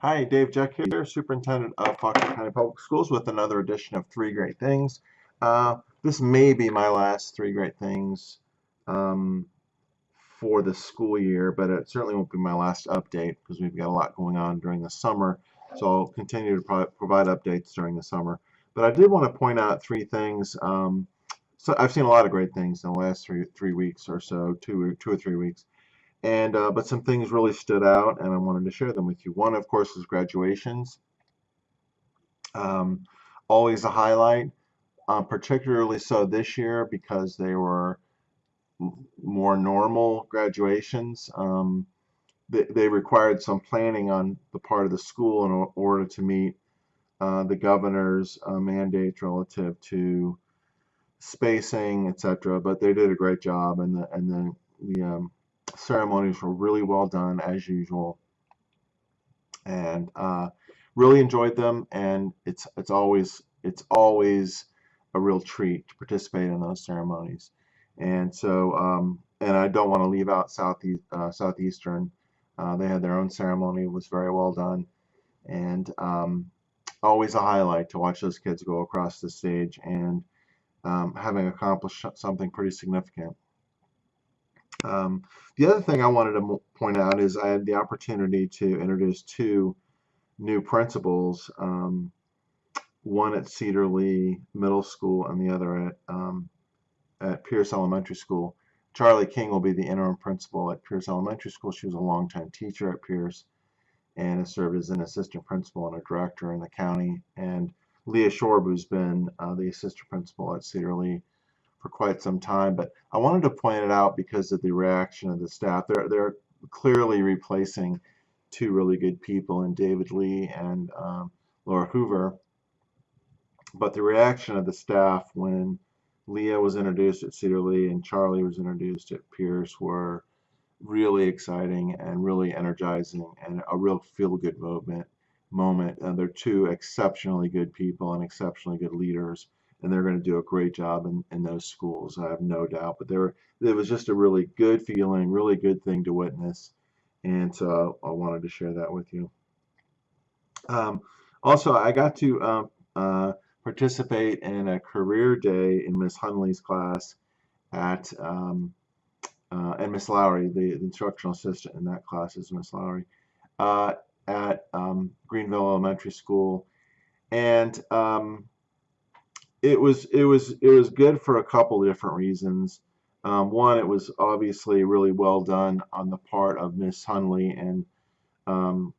Hi, Dave Jeck here, Superintendent of Fauquier County Public Schools with another edition of Three Great Things. Uh, this may be my last Three Great Things um, for the school year, but it certainly won't be my last update because we've got a lot going on during the summer. So I'll continue to pro provide updates during the summer. But I did want to point out three things. Um, so I've seen a lot of great things in the last three three weeks or so, two two or three weeks and uh, but some things really stood out and I wanted to share them with you. One, of course, is graduations. Um, always a highlight, uh, particularly so this year because they were more normal graduations. Um, they, they, required some planning on the part of the school in order to meet uh, the governor's uh, mandate relative to spacing, etc. But they did a great job, and the and the the um, ceremonies were really well done as usual. And uh, really enjoyed them and it's it's always it's always a real treat to participate in those ceremonies. And so um, and I don't want to leave out Southeast uh, Southeastern. Uh, they had their own ceremony it was very well done. And um, always a highlight to watch those kids go across the stage and um, having accomplished something pretty significant um, the other thing I wanted to point out is I had the opportunity to introduce two new principals, um, one at Cedar Lee Middle School and the other at, um, at Pierce Elementary School. Charlie King will be the interim principal at Pierce Elementary School. She was a longtime teacher at Pierce and has served as an assistant principal and a director in the county. And Leah Shorb, who's been uh, the assistant principal at Cedar Lee for quite some time, but I wanted to point it out because of the reaction of the staff. They're, they're clearly replacing two really good people in David Lee and um, Laura Hoover. But the reaction of the staff when Leah was introduced at Cedar Lee and Charlie was introduced at Pierce were really exciting and really energizing and a real feel-good moment. Moment. And they're two exceptionally good people and exceptionally good leaders and they're going to do a great job in, in those schools. I have no doubt. But there, it was just a really good feeling, really good thing to witness, and so I wanted to share that with you. Um, also, I got to um, uh, participate in a career day in Miss Hunley's class at um, uh, and Miss Lowry, the, the, instructional assistant in that class is Miss Lowry, uh, at um, Greenville Elementary School, and um, it was it was it was good for a couple different reasons. Um, one, it was obviously really well done on the part of Miss Hunley and um,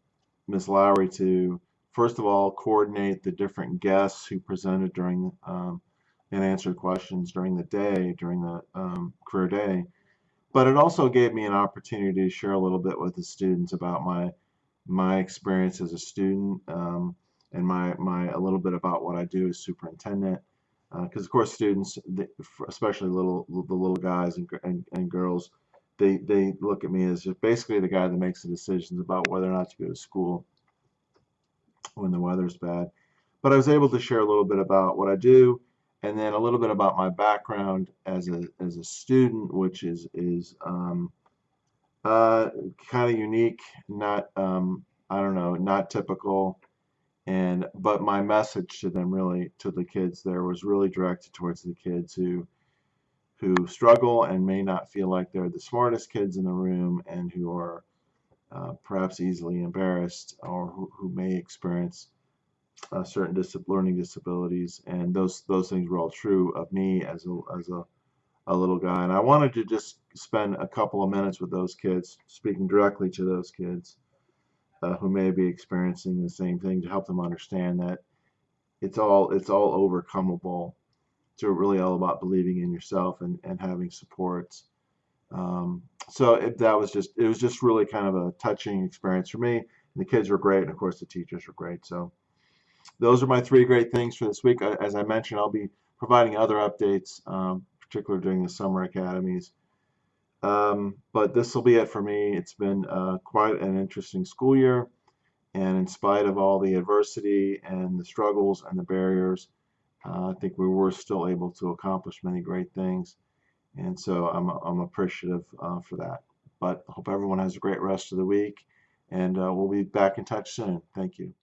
Miss Lowry to first of all coordinate the different guests who presented during um, and answered questions during the day during the um, career day. But it also gave me an opportunity to share a little bit with the students about my my experience as a student um, and my my a little bit about what I do as superintendent because uh, of course students especially little the little guys and, and, and girls they they look at me as just basically the guy that makes the decisions about whether or not to go to school when the weather's bad. But I was able to share a little bit about what I do and then a little bit about my background as a as a student which is is um, uh, kind of unique not um, I don't know not typical and but my message to them really to the kids there was really directed towards the kids who who struggle and may not feel like they're the smartest kids in the room and who are uh, perhaps easily embarrassed or who, who may experience uh, certain dis learning disabilities. And those those things were all true of me as a, as a, a little guy. And I wanted to just spend a couple of minutes with those kids speaking directly to those kids uh, who may be experiencing the same thing to help them understand that it's all it's all overcomable. It's really all about believing in yourself and, and having supports. Um, so it, that was just it was just really kind of a touching experience for me. And the kids were great, and of course the teachers were great. So those are my three great things for this week. As I mentioned, I'll be providing other updates, um, particularly during the summer academies. Um, but this will be it for me. It's been uh, quite an interesting school year, and in spite of all the adversity and the struggles and the barriers, uh, I think we were still able to accomplish many great things, and so I'm, I'm appreciative uh, for that. But hope everyone has a great rest of the week, And uh, we'll be back in touch soon. Thank you.